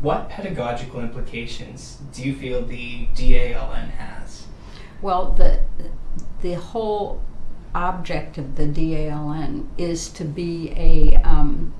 what pedagogical implications do you feel the DALN has? Well, the the whole object of the DALN is to be a um,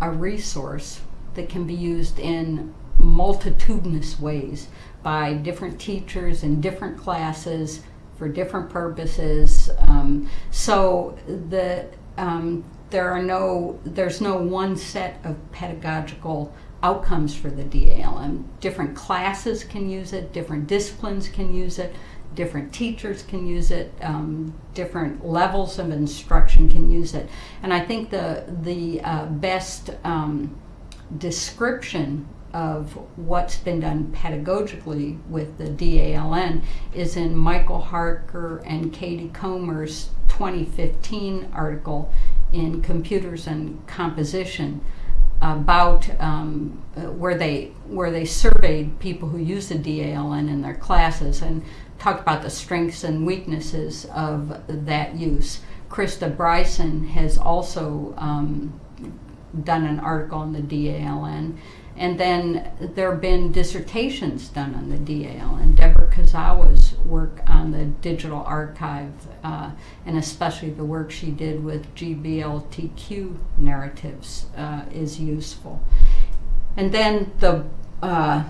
a resource that can be used in multitudinous ways by different teachers in different classes for different purposes. Um, so the um, there are no there's no one set of pedagogical outcomes for the DALN. Different classes can use it, different disciplines can use it, different teachers can use it, um, different levels of instruction can use it. And I think the, the uh, best um, description of what's been done pedagogically with the DALN is in Michael Harker and Katie Comer's 2015 article in Computers and Composition about um, uh, where they where they surveyed people who use the DALN in their classes and talked about the strengths and weaknesses of that use. Krista Bryson has also um, done an article on the DALN. And then there have been dissertations done on the DALN. Deborah Kuzawa's work on the digital archive, uh, and especially the work she did with GBLTQ narratives, uh, is useful. And then the uh,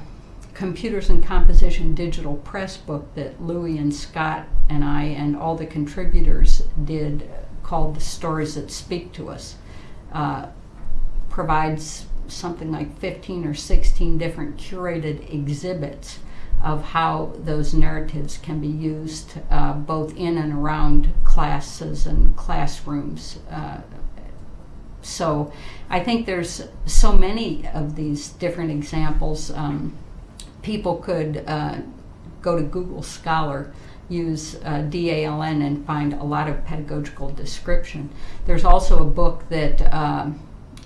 Computers and Composition digital press book that Louie and Scott and I and all the contributors did called The Stories That Speak to Us uh, provides something like 15 or 16 different curated exhibits of how those narratives can be used uh, both in and around classes and classrooms. Uh, so I think there's so many of these different examples. Um, people could uh, go to Google Scholar, use uh, DALN, and find a lot of pedagogical description. There's also a book that um,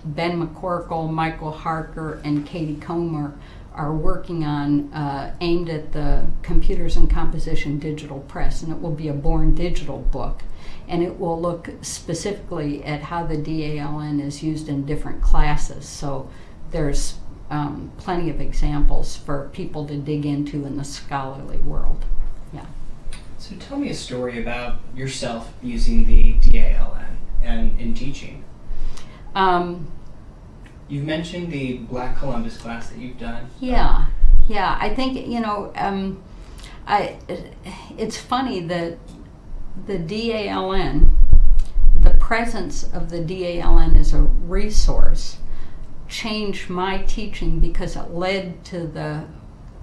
Ben McCorkle, Michael Harker, and Katie Comer are working on uh, aimed at the Computers and Composition Digital Press, and it will be a Born Digital book. And it will look specifically at how the DALN is used in different classes. So there's um, plenty of examples for people to dig into in the scholarly world. Yeah. So tell me a story about yourself using the DALN and in teaching. Um, You've mentioned the Black Columbus class that you've done. Yeah, yeah. I think you know. Um, I. It's funny that the DALN, the presence of the DALN as a resource, changed my teaching because it led to the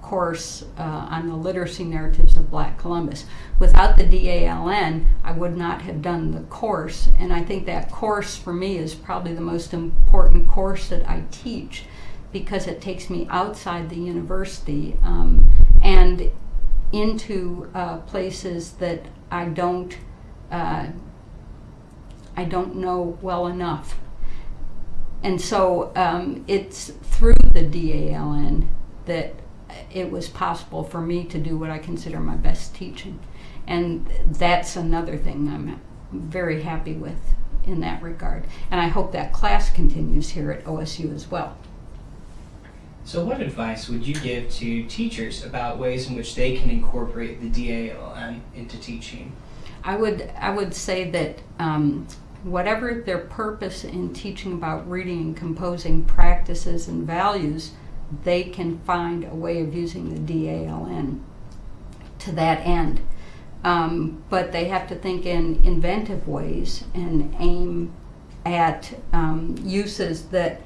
course uh, on the literacy narratives of Black Columbus. Without the DALN, I would not have done the course, and I think that course for me is probably the most important course that I teach because it takes me outside the university um, and into uh, places that I don't uh, I don't know well enough. And so um, it's through the DALN that it was possible for me to do what I consider my best teaching. And that's another thing I'm very happy with in that regard. And I hope that class continues here at OSU as well. So what advice would you give to teachers about ways in which they can incorporate the DALN into teaching? I would, I would say that um, whatever their purpose in teaching about reading and composing practices and values, they can find a way of using the DALN to that end. Um, but they have to think in inventive ways and aim at um, uses that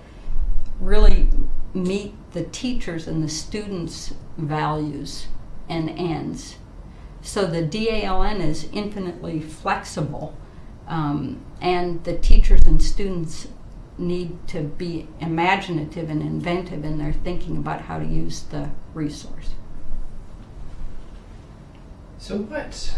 really meet the teachers and the students' values and ends. So the DALN is infinitely flexible, um, and the teachers and students need to be imaginative and inventive in their thinking about how to use the resource. So what,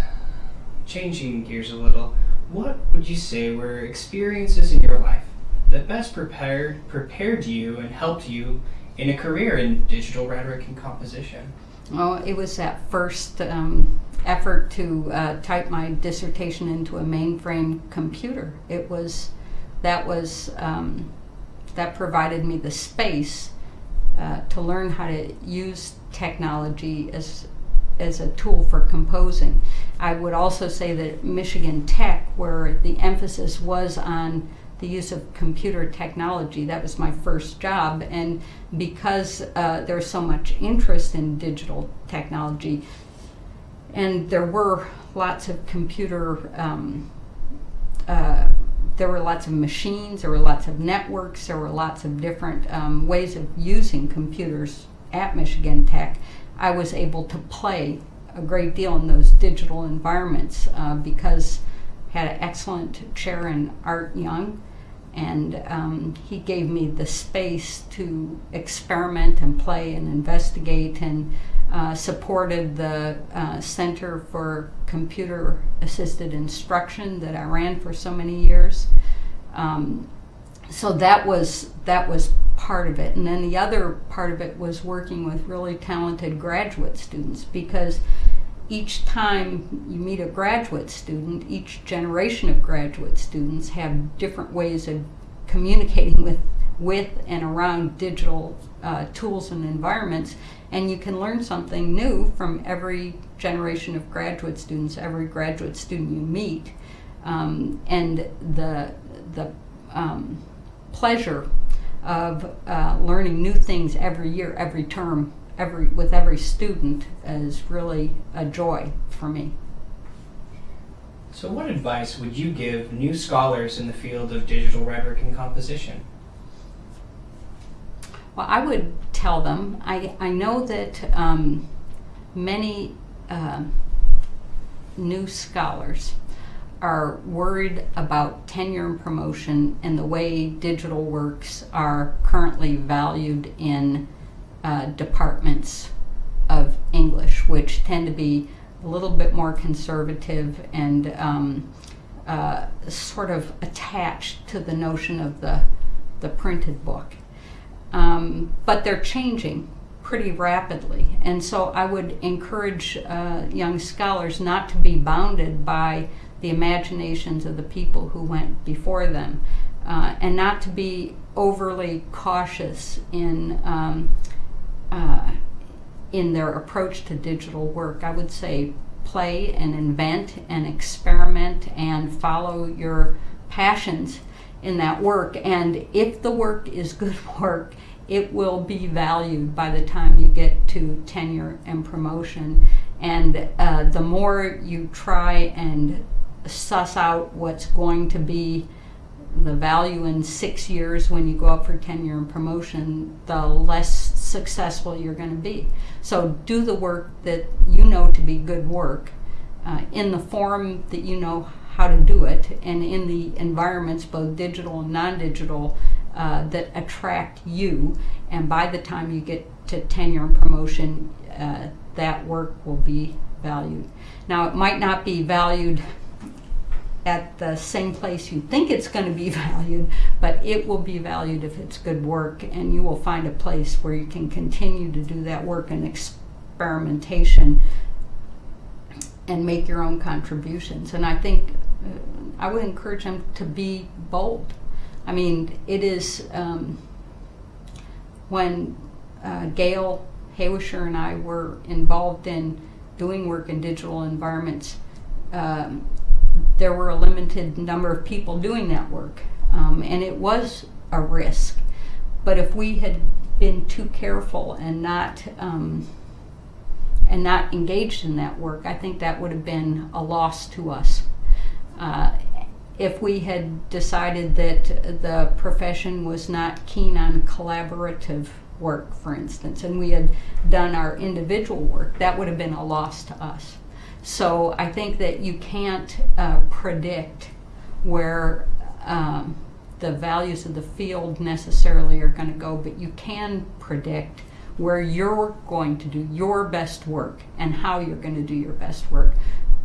changing gears a little, what would you say were experiences in your life that best prepared prepared you and helped you in a career in digital rhetoric and composition? Well, it was that first um, effort to uh, type my dissertation into a mainframe computer. It was that was um, that provided me the space uh, to learn how to use technology as as a tool for composing. I would also say that Michigan Tech, where the emphasis was on the use of computer technology, that was my first job, and because uh, there's so much interest in digital technology, and there were lots of computer. Um, uh, there were lots of machines, there were lots of networks, there were lots of different um, ways of using computers at Michigan Tech. I was able to play a great deal in those digital environments uh, because I had an excellent chair in Art Young, and um, he gave me the space to experiment and play and investigate and uh, supported the uh, Center for Computer Assisted Instruction that I ran for so many years. Um, so that was that was part of it, and then the other part of it was working with really talented graduate students because each time you meet a graduate student, each generation of graduate students have different ways of communicating with with and around digital uh, tools and environments and you can learn something new from every generation of graduate students, every graduate student you meet. Um, and the, the um, pleasure of uh, learning new things every year, every term, every, with every student is really a joy for me. So, what advice would you give new scholars in the field of digital rhetoric and composition? Well, I would tell them. I, I know that um, many uh, new scholars are worried about tenure and promotion and the way digital works are currently valued in uh, departments of English, which tend to be a little bit more conservative and um, uh, sort of attached to the notion of the, the printed book. Um, but they're changing pretty rapidly. And so I would encourage uh, young scholars not to be bounded by the imaginations of the people who went before them uh, and not to be overly cautious in. Um, uh, in their approach to digital work, I would say play and invent and experiment and follow your passions in that work. And if the work is good work, it will be valued by the time you get to tenure and promotion. And uh, the more you try and suss out what's going to be the value in six years when you go up for tenure and promotion, the less successful you're going to be. So do the work that you know to be good work uh, in the form that you know how to do it and in the environments, both digital and non digital, uh, that attract you. And by the time you get to tenure and promotion, uh, that work will be valued. Now, it might not be valued at the same place you think it's going to be valued, but it will be valued if it's good work, and you will find a place where you can continue to do that work and experimentation and make your own contributions. And I think uh, I would encourage them to be bold. I mean, it is um, when uh, Gail Hawisher and I were involved in doing work in digital environments. Um, there were a limited number of people doing that work, um, and it was a risk. But if we had been too careful and not um, and not engaged in that work, I think that would have been a loss to us. Uh, if we had decided that the profession was not keen on collaborative work, for instance, and we had done our individual work, that would have been a loss to us. So I think that you can't uh, predict where um, the values of the field necessarily are going to go, but you can predict where you're going to do your best work and how you're going to do your best work.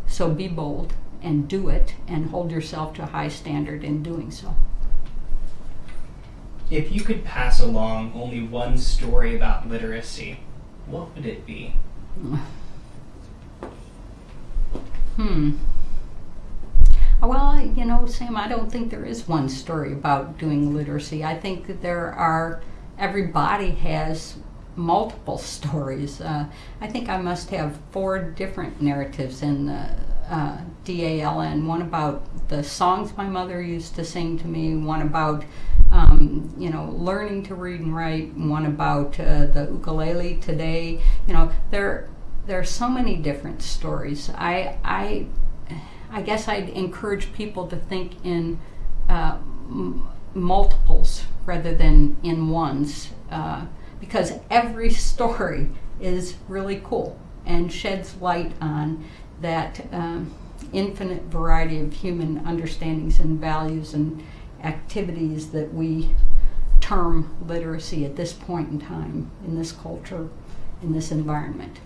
So be bold and do it and hold yourself to a high standard in doing so. If you could pass along only one story about literacy, what would it be? Hmm. Well, you know, Sam, I don't think there is one story about doing literacy. I think that there are everybody has multiple stories. Uh, I think I must have four different narratives in the uh, DALN. One about the songs my mother used to sing to me. One about um, you know learning to read and write. One about uh, the ukulele today. You know there there are so many different stories. I I I guess I'd encourage people to think in uh, multiples rather than in ones uh, because every story is really cool and sheds light on that um, infinite variety of human understandings and values and activities that we term literacy at this point in time in this culture, in this environment.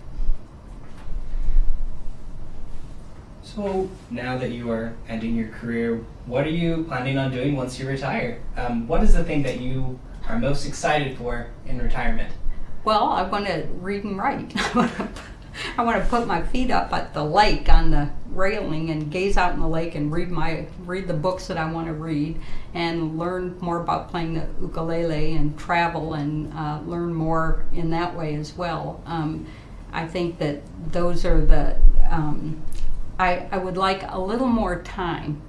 So now that you are ending your career, what are you planning on doing once you retire? Um, what is the thing that you are most excited for in retirement? Well, I want to read and write. I want to put my feet up at the lake on the railing and gaze out in the lake and read my read the books that I want to read and learn more about playing the ukulele and travel and uh, learn more in that way as well. Um, I think that those are the um, I, I would like a little more time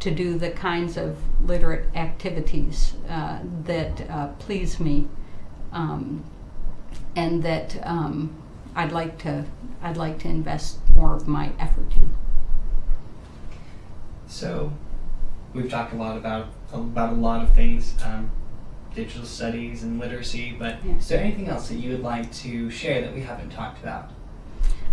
to do the kinds of literate activities uh, that uh, please me um, and that um, I'd like to I'd like to invest more of my effort in. So, we've talked a lot about about a lot of things, um, digital studies and literacy. But Yeah. is there anything else that you would like to share that we haven't talked about?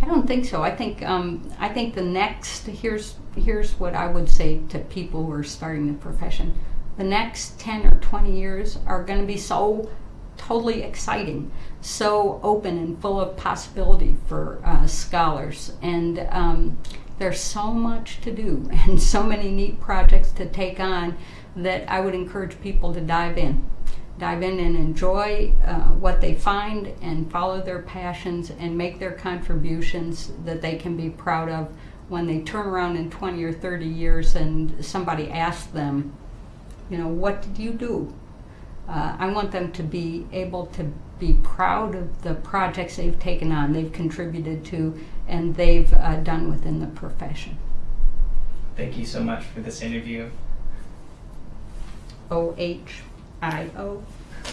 I don't think so. I think um, I think the next here's here's what I would say to people who are starting the profession. The next ten or twenty years are going to be so totally exciting, so open and full of possibility for uh, scholars, and um, there's so much to do and so many neat projects to take on that I would encourage people to dive in dive in and enjoy uh, what they find and follow their passions and make their contributions that they can be proud of when they turn around in 20 or 30 years and somebody asks them, you know, what did you do? Uh, I want them to be able to be proud of the projects they've taken on, they've contributed to, and they've uh, done within the profession. Thank you so much for this interview. O H I O.